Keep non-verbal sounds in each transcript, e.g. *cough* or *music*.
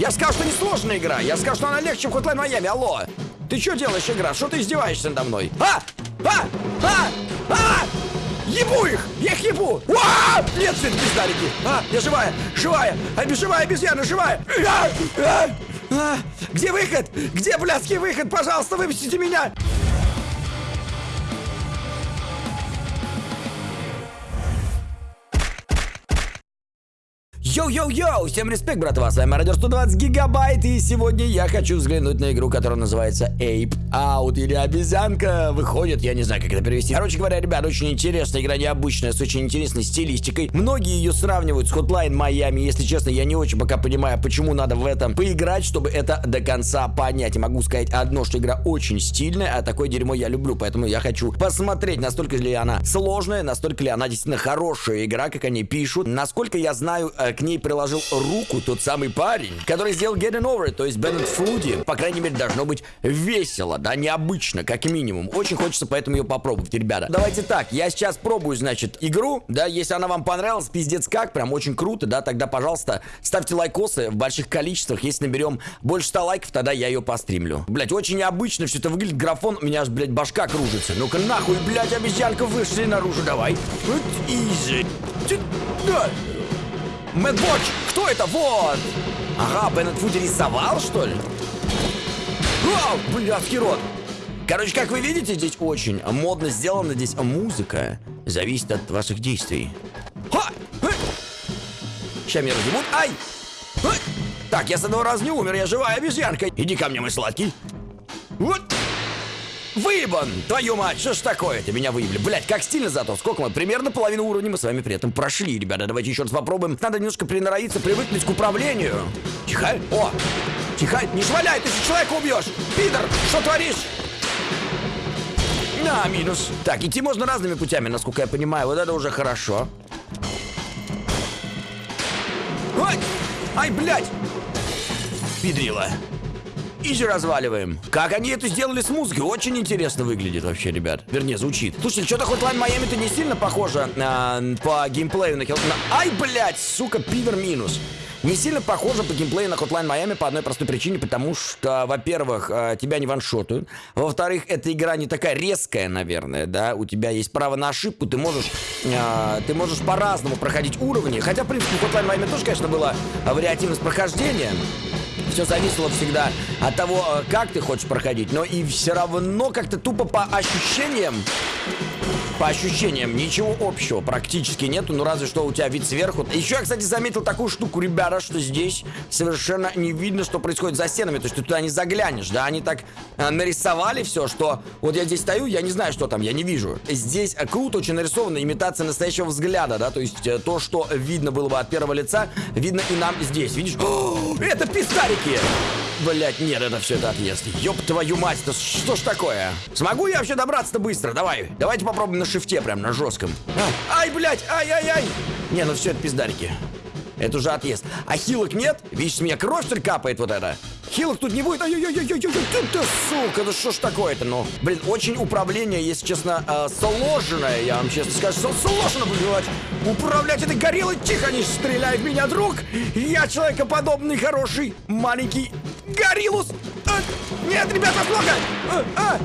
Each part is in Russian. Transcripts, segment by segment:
Я сказал, что не сложная игра. Я сказал, что она легче, чем Hotline Miami. Алло. Ты что делаешь, игра? Что ты издеваешься надо мной? А! А! А! А! Ебу их! Я их ебу! Уа! Нет, все пиздарики! А, я живая! Живая! А, живая обезьяна, живая! А! А! А! Где выход? Где блядский выход? Пожалуйста, выпустите меня! Йоу-йоу-йоу! Всем респект, братва! С вами Радио 120 Гигабайт, и сегодня я хочу взглянуть на игру, которая называется Ape Out, или Обезьянка выходит, я не знаю, как это перевести. Короче говоря, ребят, очень интересная игра, необычная, с очень интересной стилистикой. Многие ее сравнивают с Hotline Miami, если честно, я не очень пока понимаю, почему надо в этом поиграть, чтобы это до конца понять. И могу сказать одно, что игра очень стильная, а такое дерьмо я люблю, поэтому я хочу посмотреть, настолько ли она сложная, настолько ли она действительно хорошая игра, как они пишут. Насколько я знаю, э, к ней приложил руку тот самый парень, который сделал Getting Over то есть Беннетт Фодди. По крайней мере, должно быть весело, да, необычно, как минимум. Очень хочется поэтому ее попробовать, ребята. Давайте так, я сейчас пробую, значит, игру, да, если она вам понравилась, пиздец как, прям очень круто, да, тогда, пожалуйста, ставьте лайкосы в больших количествах. Если наберем больше 100 лайков, тогда я ее постримлю. Блять, очень необычно все это выглядит, графон, у меня аж, блядь, башка кружится. Ну-ка, нахуй, блядь, обезьянка, вышли наружу, давай. Вот, изи. Да. Мэтвотч! Кто это? Вот! Ага, Беннет Фуди рисовал, что ли? Вау, блядский рот! Короче, как вы видите, здесь очень модно сделана здесь музыка. Зависит от ваших действий. Ха! Сейчас меня разъебут. Ай! Так, я с одного раза не умер, я живая обезьянка. Иди ко мне, мой сладкий. Вот! Выебан! Твою мать, что ж такое? Ты меня выебли. Блять, как стильно зато. Сколько мы? Примерно половину уровня мы с вами при этом прошли, ребята. Давайте еще раз попробуем. Надо немножко приноровиться, привыкнуть к управлению. Тихо. О! Тихо. Не шваляй, ты же человека убьешь. Пидор, что творишь? На, минус. Так, идти можно разными путями, насколько я понимаю. Вот это уже хорошо. Ой! Ай, блядь! Изи разваливаем. Как они это сделали с музыкой? Очень интересно выглядит вообще, ребят. Вернее, звучит. Слушайте, что-то Hotline Miami-то не сильно похоже э, по геймплею на. Ай, блядь, сука, пидор минус. Не сильно похоже по геймплею на Hotline Miami по одной простой причине, потому что, во-первых, э, тебя не ваншотают. Во-вторых, эта игра не такая резкая, наверное, да. У тебя есть право на ошибку, ты можешь, э, ты можешь по-разному проходить уровни. Хотя, в принципе, в Hotline Miami тоже, конечно, была вариативность прохождения все зависело всегда от того, э, как ты хочешь проходить, но и все равно как-то тупо по ощущениям по ощущениям ничего общего практически нету, ну разве что у тебя вид сверху. Еще я, кстати, заметил такую штуку, ребята, что здесь совершенно не видно, что происходит за стенами. То есть ты туда не заглянешь, да? Они так э, нарисовали все, что вот я здесь стою, я не знаю, что там, я не вижу. Здесь э, круто очень нарисована имитация настоящего взгляда, да? То есть э, то, что видно было бы от первого лица, видно и нам здесь. Видишь? О, *gasps* это пистарики! Блять, нет, это все это отъезд. Ёб твою мать, это что ж такое? Смогу я вообще добраться-то быстро? Давай, давайте попробуем на шифте, прям на жестком. А, ай, блядь, ай-ай-ай. Не, ну все это пиздарики. Это уже отъезд. А хилок нет? Видишь, с меня кровь что капает вот это. Хилок тут не будет. Ай-яй-яй-яй-яй, ты, сука, ну что ж такое-то, ну. Блин, очень управление, если честно, э, сложное, я вам честно скажу, сложно, блядь. Управлять этой гориллой, тихо, не стреляй в меня, друг. Я человекоподобный, хороший, маленький гориллус. А, нет, ребята, много. А, а,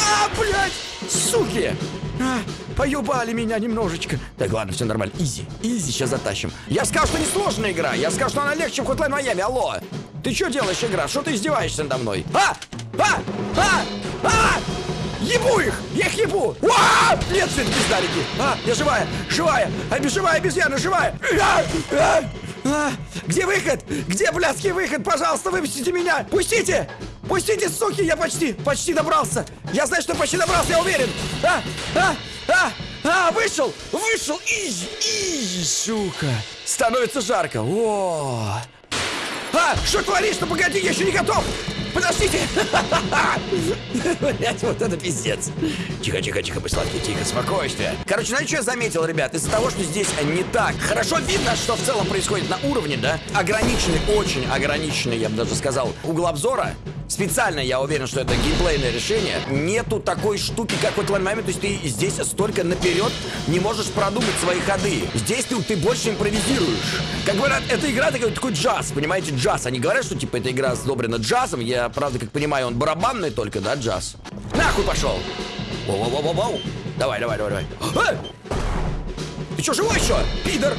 а, блядь, суки. А, поюбали меня немножечко. Так, ладно, все нормально. Изи, изи, сейчас затащим. Я сказал, что не сложная игра. Я сказал, что она легче, чем Hotline Miami. Алло. Ты что делаешь, игра? Что ты издеваешься надо мной? А! А! А! А! Ебу их! Я их ебу! Уа! Нет, это пиздарики! А, я живая! Живая! А, живая обезьяна, живая! А! А! А! Где выход? Где блядский выход? Пожалуйста, выпустите меня! Пустите! Пустите, суки, я почти, почти добрался. Я знаю, что почти добрался, я уверен. А, а, а, а, вышел, вышел, изи, изи, сука. Становится жарко. О, а, что творишь? Ну погоди, я еще не готов. Подождите! Блять, вот это пиздец. Тихо, тихо, тихо, сладкий, тихо, спокойствие. Короче, знаете, что я заметил, ребят? Из-за того, что здесь не так хорошо видно, что в целом происходит на уровне, да? Ограниченный, очень ограниченный, я бы даже сказал, угол обзора Специально я уверен, что это геймплейное решение. Нету такой штуки, как в момент. То есть ты здесь столько наперед не можешь продумать свои ходы. Здесь ты, ты больше импровизируешь. Как говорят, эта игра такой, такой джаз, понимаете, джаз. Они говорят, что типа эта игра сдобрена джазом. Я, правда, как понимаю, он барабанный только, да, джаз. Нахуй пошел! Воу-воу-воу-воу! Давай, давай, давай, давай. А! Ты что, живой еще? Пидор!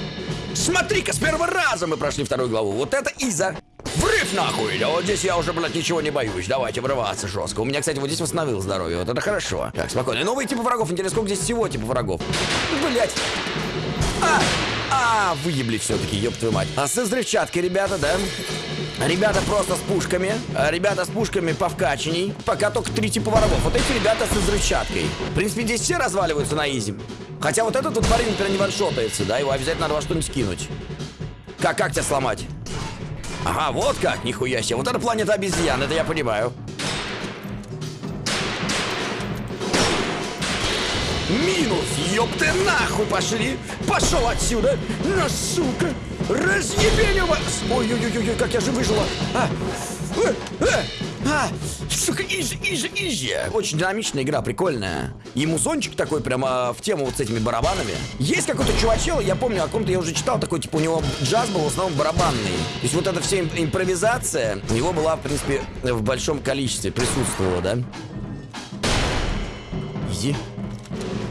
Смотри-ка, с первого раза мы прошли вторую главу. Вот это Иза. Врыв нахуй! Да вот здесь я уже, блядь, ничего не боюсь. Давайте врываться жестко. У меня, кстати, вот здесь восстановил здоровье. Вот это хорошо. Так, спокойно. Новые типы врагов. Интересно, сколько здесь всего типа врагов? Блять. А! А, выебли все-таки, ёб твою мать. А со взрывчаткой, ребята, да? Ребята просто с пушками. А ребята с пушками повкаченней. Пока только три типа врагов. Вот эти ребята со взрывчаткой. В принципе, здесь все разваливаются на изи. Хотя вот этот вот парень, например, не ваншотается, да? Его обязательно надо во что-нибудь скинуть. Как, как тебя сломать? Ага, вот как, нихуя себе. Вот это планета обезьян, это я понимаю. Минус, ёб ты нахуй пошли! Пошел отсюда! На сука! Разъебеню вас! Ой-ой-ой, как я же выжила! А! Э, э, а! Сука, изи, изи, изи! Очень динамичная игра, прикольная. И музончик такой прямо в тему вот с этими барабанами. Есть какой-то чувачел, я помню, о ком-то я уже читал, такой, типа, у него джаз был в основном барабанный. То есть вот эта вся импровизация у него была, в принципе, в большом количестве присутствовала, да? Изи.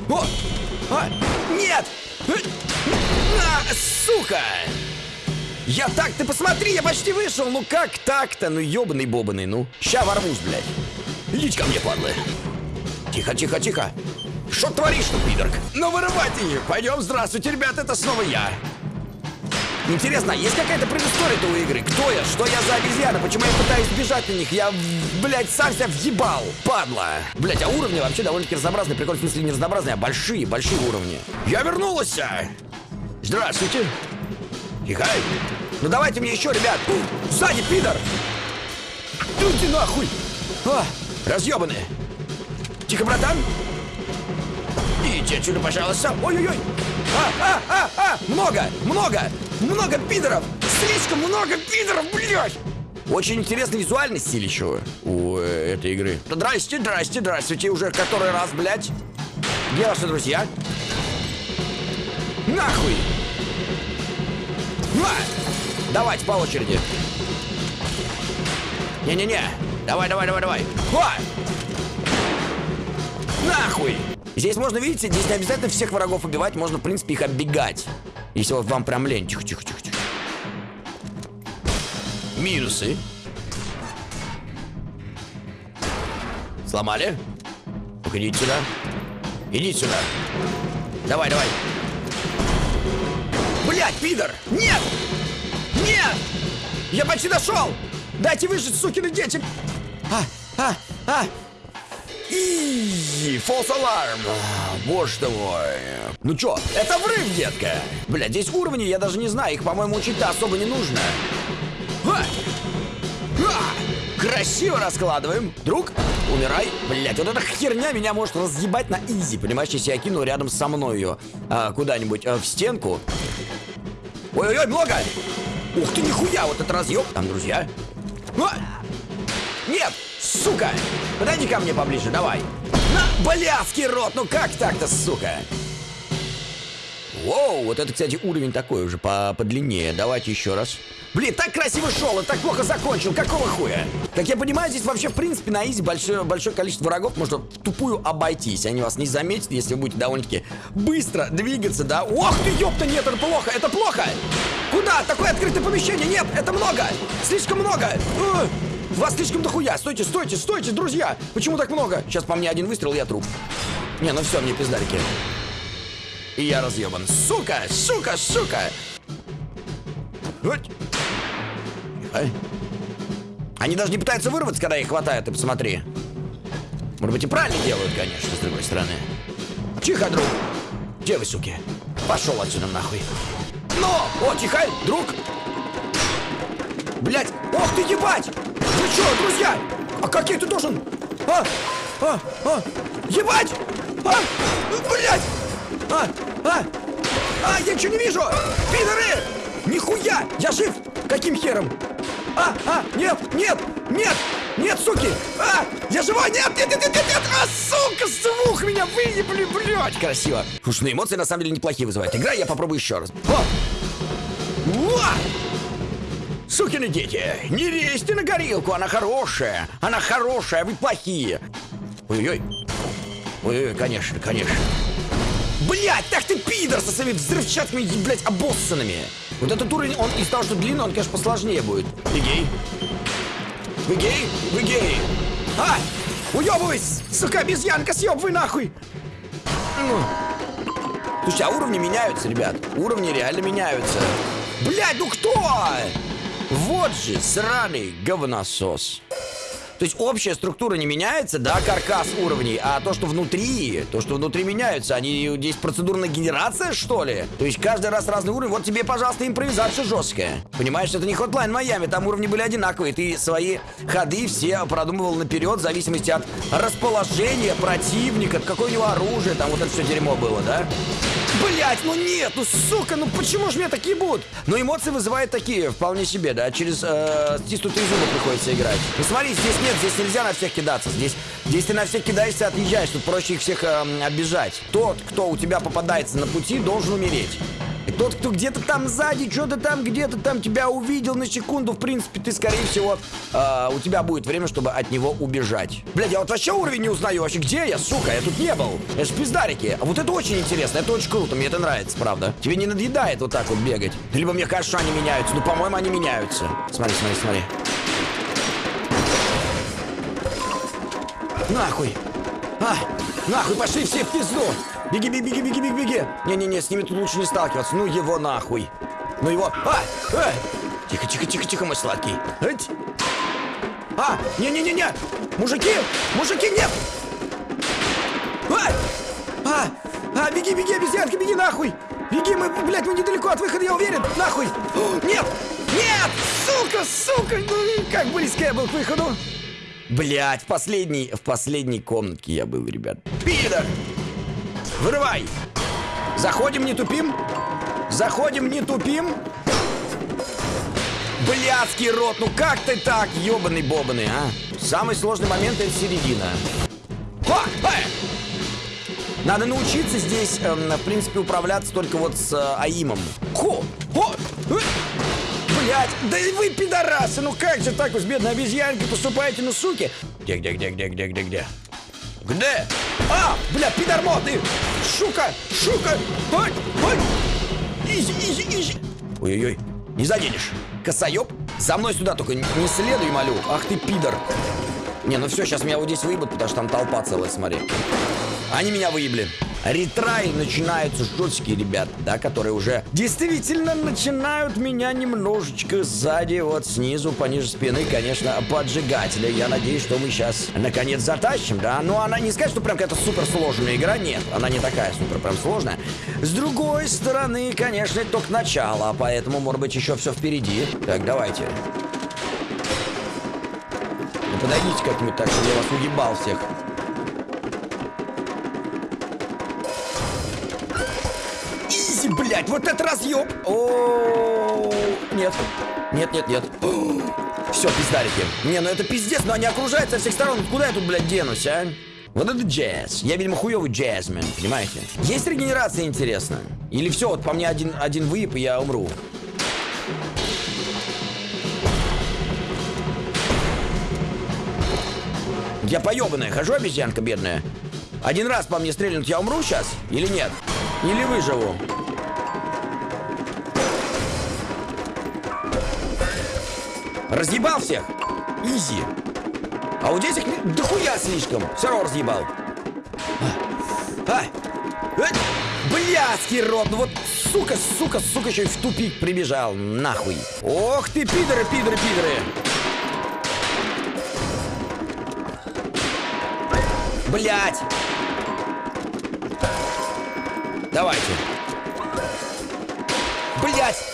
О! А! Нет! А, сука! Я так, ты посмотри, я почти вышел. Ну как так-то? Ну ебаный бобаный, ну. Ща ворвусь, блядь. Идите ко мне, падлы. Тихо, тихо, тихо. Что творишь, ну, пидорк? Ну, вырывать ее. Пойдем, здравствуйте, ребят, это снова я. Интересно, есть какая-то предыстория у игры? Кто я? Что я за обезьяна? Почему я пытаюсь бежать на них? Я, блядь, сам себя въебал. Падла. Блядь, а уровни вообще довольно-таки разнообразные. Прикольно, в смысле, не разнообразные, а большие, большие уровни. Я вернулся. Здравствуйте. Тихо. Ну давайте мне еще, ребят. Сзади, пидор. Идите нахуй. А, разъебанные. Тихо, братан. Идите отсюда, пожалуйста. Ой-ой-ой. А, а, а, а. Много, много, много пидоров. Слишком много пидоров, блядь. Очень интересный визуальный стиль еще у э, этой игры. Здрасте, здрасте, здравствуйте. Уже который раз, блядь. Где ваши друзья? Нахуй! А! Давайте по очереди. Не-не-не. Давай, давай, давай, давай. А! Нахуй! Здесь можно, видите, здесь не обязательно всех врагов убивать, можно, в принципе, их оббегать. Если вот вам прям лень. Тихо, тихо, тихо, тихо. Минусы. Сломали? Уходите сюда. Идите сюда. Давай, давай. Блять, пидор! Нет! Нет! Я почти дошел! Дайте выжить, сукины дети! А, а, а! И false alarm. Боже ты мой. Ну чё, это врыв, детка. Бля, здесь уровни, я даже не знаю, их, по-моему, учить-то особо не нужно. А! А! Красиво раскладываем. Друг, умирай. Блять, вот эта херня меня может разъебать на изи, понимаешь, если я кину рядом со мной ее а, куда-нибудь а, в стенку. Ой-ой-ой, много! Ух ты, нихуя, вот этот разъем. Там, друзья. А! Нет, сука! Подойди ко мне поближе, давай. На, блядский рот, ну как так-то, сука? Воу, вот это, кстати, уровень такой уже по подлиннее. Давайте еще раз. Блин, так красиво шел и так плохо закончил. Какого хуя? Как я понимаю, здесь вообще, в принципе, на изи большое, большое количество врагов можно тупую обойтись. Они вас не заметят, если вы будете довольно-таки быстро двигаться, да? Ох ты, ёпта, нет, это плохо, это плохо! Куда? Такое открытое помещение, нет, это много! Слишком много! Вас слишком дохуя! Стойте, стойте, стойте, друзья! Почему так много? Сейчас по мне один выстрел, я труп. Не, ну все, мне пиздарики. И я разъебан. Сука, сука, сука! Вот. Ай. Они даже не пытаются вырваться, когда их хватает, ты посмотри. Может быть и правильно делают, конечно, с другой стороны. Тихо, друг. Где вы, суки? Пошел отсюда нахуй. Но! О, тихо, друг! Блять! Ох ты, ебать! Вы что, друзья? А как я это должен? А! А! А! Ебать! А! Блять! А! А! А! Я ничего не вижу! Пидоры! Нихуя! Я жив! Каким хером? А, а, нет, нет, нет, нет, суки! А, я живой! Нет, нет, нет, нет, нет! А, сука, звук меня выебли, блядь! Красиво. Слушай, ну эмоции на самом деле неплохие вызывают. Игра, я попробую еще раз. О! Уа! Сукины дети, не лезьте на горилку, она хорошая. Она хорошая, вы плохие. Ой-ой. Ой-ой, конечно, конечно. Блять, так ты пидор со своими взрывчатками, блять, обоссанными. Вот этот уровень, он из того, что длинный, он, конечно, посложнее будет. Ты гей? Вы гей? Вы гей? А! Уебывайся! Сука, обезьянка, съебывай нахуй! Ну. Слушай, а уровни меняются, ребят. Уровни реально меняются. Блять, ну кто? Вот же сраный говносос. То есть общая структура не меняется, да, каркас уровней, а то, что внутри, то, что внутри меняются, они здесь процедурная генерация, что ли? То есть каждый раз разный уровень, вот тебе, пожалуйста, импровизация жесткая. Понимаешь, это не Hotline Miami, там уровни были одинаковые, ты свои ходы все продумывал наперед, в зависимости от расположения противника, какое у него оружие, там вот это все дерьмо было, да? Блять, ну нет, ну сука, ну почему же меня такие будут? Но эмоции вызывают такие, вполне себе, да, через э, стиснутые зубы приходится играть. Ну смотри, здесь нет, здесь нельзя на всех кидаться, здесь, здесь ты на всех кидаешься, отъезжаешь, тут проще их всех э, обижать. Тот, кто у тебя попадается на пути, должен умереть. Тот, кто где-то там сзади, что-то там, где-то там тебя увидел на секунду, в принципе, ты, скорее всего, э, у тебя будет время, чтобы от него убежать. Блядь, я вот вообще уровень не узнаю. Вообще, где я, сука? Я тут не был. Это же пиздарики. А вот это очень интересно, это очень круто, мне это нравится, правда. Тебе не надоедает вот так вот бегать. Либо мне кажется, что они меняются. Ну, по-моему, они меняются. Смотри, смотри, смотри. Нахуй. Нахуй, пошли все в пизду. Беги, беги, беги, беги, беги, беги. Не-не-не, с ними тут лучше не сталкиваться. Ну его нахуй. Ну его... А! а! Тихо, тихо, тихо, тихо, мой сладкий. Эть. А! Не-не-не-не! Мужики! Мужики, нет! А! А! А, беги, беги, обезьянка, беги нахуй! Беги, мы, блядь, мы недалеко от выхода, я уверен! Нахуй! О, нет! Нет! Сука, сука! Ну, как близко я был к выходу! Блядь, в последней, в последней комнатке я был, ребят. Пидор! Вырывай! Заходим, не тупим. Заходим, не тупим. Блядский рот, ну как ты так, ебаный бобаный, а? Самый сложный момент это середина. Ха! Эй! Надо научиться здесь, эм, в принципе, управляться только вот с э, АИМом. Хо! Хо! Э! Блять, да и вы пидорасы, ну как же так вы с бедной обезьянкой поступаете, ну суки? Где, где, где, где, где, где, где? Где? А, бля, пидормоты! Сука! Сука! Ой, ой! Изи, изи, изи! Ой-ой-ой, не заденешь. Косоеб, за мной сюда только не следуй, молю. Ах ты, пидор. Не, ну все, сейчас меня вот здесь выебут, потому что там толпа целая, смотри. Они меня выебли. Ретраи начинаются жесткие ребят, да, которые уже действительно начинают меня немножечко сзади, вот снизу, пониже спины, конечно, поджигать. Я надеюсь, что мы сейчас наконец затащим, да. Но она не сказать, что прям какая-то супер сложная игра, нет, она не такая супер прям сложная. С другой стороны, конечно, это только начало, поэтому, может быть, еще все впереди. Так, давайте. Ну, подойдите как-нибудь так, чтобы я вас уебал всех. Изи, блядь, вот этот разъеб! О, нет, нет, нет, нет. *gasps* Все, пиздарики. Не, ну это пиздец, но они окружают со всех сторон. Куда я тут, блядь, денусь, а? Вот это джаз. Я, видимо, хуёвый джазмен, понимаете? Есть регенерация, интересно? Или все, вот по мне один, один выеб, и я умру? Я поебанная, хожу обезьянка бедная. Один раз по мне стрельнут, я умру сейчас? Или нет? Или выживу? Разъебал всех? Изи. А здесь их не- дохуя слишком. Все равно разъебал. А, а, э, блядский рот, ну вот сука, сука, сука, еще и в тупик прибежал. Нахуй. Ох ты, пидоры, пидоры, пидоры. Блять! Давайте. Блять!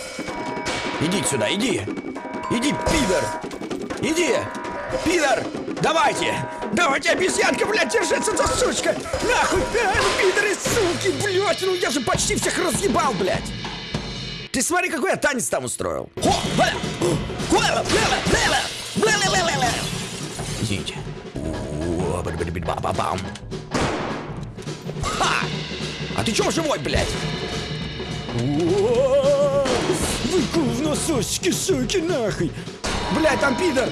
Иди сюда, иди! Иди, пидор! Иди! Пидор! Давайте! Давайте, обезьянка, блядь, держится за сучка! Нахуй! А, пидоры, суки, блядь! Ну я же почти всех разъебал, блядь! Ты смотри, какой я танец там устроил! Извините. Ха! А ты чё живой, блядь? Выку в насосике, суки, нахуй! Блядь, там пидор!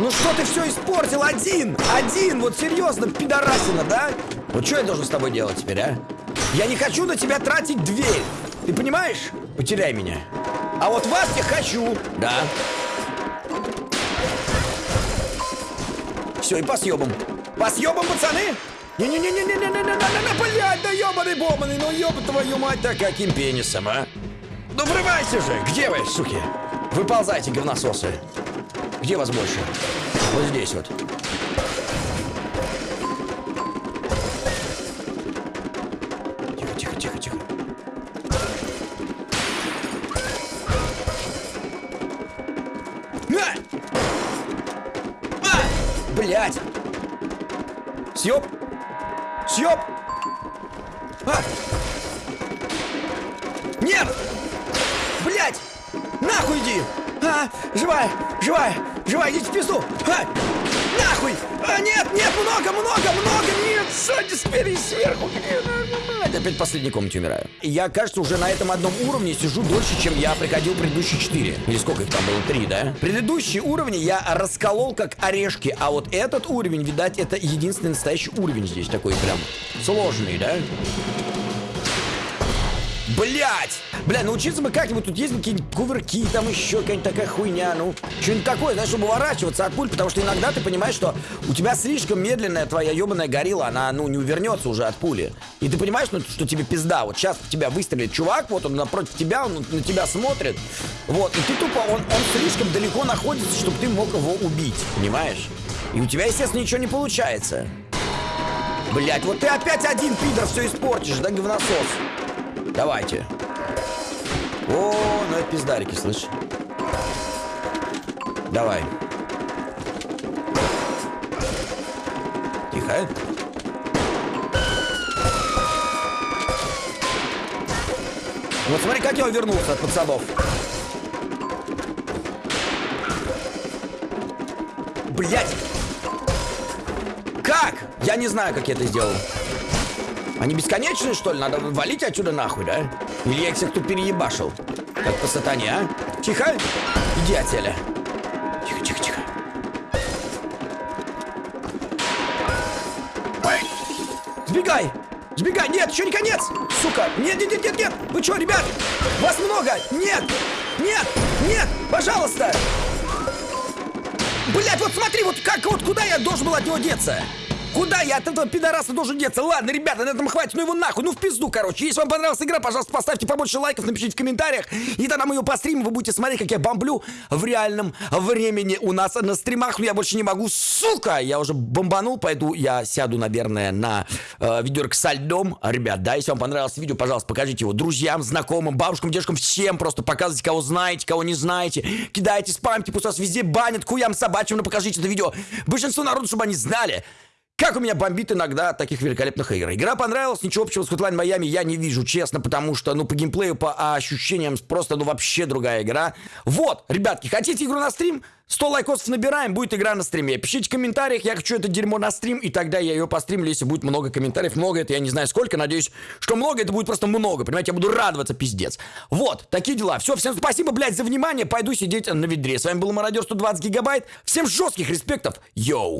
Ну что ты все испортил? Один! Один! Вот серьезно, пидорасина, да? Вот что я должен с тобой делать теперь, а? Я не хочу на тебя тратить дверь! Ты понимаешь? Потеряй меня. А вот вас я хочу! Да. Все, и по съебам. По съебам, пацаны! Не-не-не-не-не-не-не-не-не, блядь, да ебаный бомбаный, ну ёба твою мать, да каким пенисом, а? Ну врывайся же, где вы, суки? Выползайте, говнососы. Где вас больше? Вот здесь вот. Блять! Съеб! Съеб! А! Нет! Нахуй иди! А, живая, живая, живая, идите в пизду! А, нахуй! А, нет, нет, много, много, много, нет, сзади, спереди, сверху? Это опять в последней комнате умираю. Я, кажется, уже на этом одном уровне сижу дольше, чем я приходил предыдущие четыре. Или сколько их там было? Три, да? Предыдущие уровни я расколол как орешки, а вот этот уровень, видать, это единственный настоящий уровень здесь такой прям сложный, да? Блять! Бля, научиться бы как-нибудь, тут есть какие-нибудь кувырки, там еще какая-нибудь такая хуйня, ну, что-нибудь такое, знаешь, чтобы уворачиваться от пуль, потому что иногда ты понимаешь, что у тебя слишком медленная твоя ебаная горилла, она, ну, не увернется уже от пули. И ты понимаешь, ну, что тебе пизда, вот сейчас в тебя выстрелит чувак, вот он напротив тебя, он на тебя смотрит, вот, и ты тупо, он, он слишком далеко находится, чтобы ты мог его убить, понимаешь? И у тебя, естественно, ничего не получается. Блять, вот ты опять один, пидор, все испортишь, да, говносос? Давайте. О, ну это пиздарики, слышь. Давай. Тихо. Вот смотри, как я увернулся от пацанов. Блять! Как? Я не знаю, как я это сделал. Они бесконечные, что ли? Надо валить отсюда нахуй, да? Или я их всех тут переебашил? Как по сатане, а? Тихо! Иди отселя. Тихо, тихо, тихо. Ой. Сбегай! Сбегай! Нет, еще не конец! Сука! Нет, нет, нет, нет, нет! Вы что, ребят? Вас много! Нет! Нет! Нет! Пожалуйста! Блять, вот смотри, вот как, вот куда я должен был от него деться? Куда я от этого пидораса должен деться? Ладно, ребята, на этом хватит, ну его нахуй, ну в пизду, короче. Если вам понравилась игра, пожалуйста, поставьте побольше лайков, напишите в комментариях. И тогда мы ее постримим, вы будете смотреть, как я бомблю в реальном времени у нас на стримах. Но я больше не могу, сука! Я уже бомбанул, пойду я сяду, наверное, на э, видеорик со льдом. Ребят, да, если вам понравилось видео, пожалуйста, покажите его друзьям, знакомым, бабушкам, дедушкам, всем. Просто показывайте, кого знаете, кого не знаете. Кидайте, спамьте, пусть вас везде банят, куям собачьим, но покажите это видео. Большинство народу, чтобы они знали. Как у меня бомбит иногда от таких великолепных игр. Игра понравилась, ничего общего с Hotline Miami я не вижу, честно, потому что, ну, по геймплею, по ощущениям, просто, ну, вообще другая игра. Вот, ребятки, хотите игру на стрим? 100 лайкосов набираем, будет игра на стриме. Пишите в комментариях, я хочу это дерьмо на стрим, и тогда я ее постримлю, если будет много комментариев. Много это, я не знаю сколько, надеюсь, что много, это будет просто много, понимаете, я буду радоваться, пиздец. Вот, такие дела. Все, всем спасибо, блядь, за внимание, пойду сидеть на ведре. С вами был Мародер 120 гигабайт. Всем жестких респектов, йоу!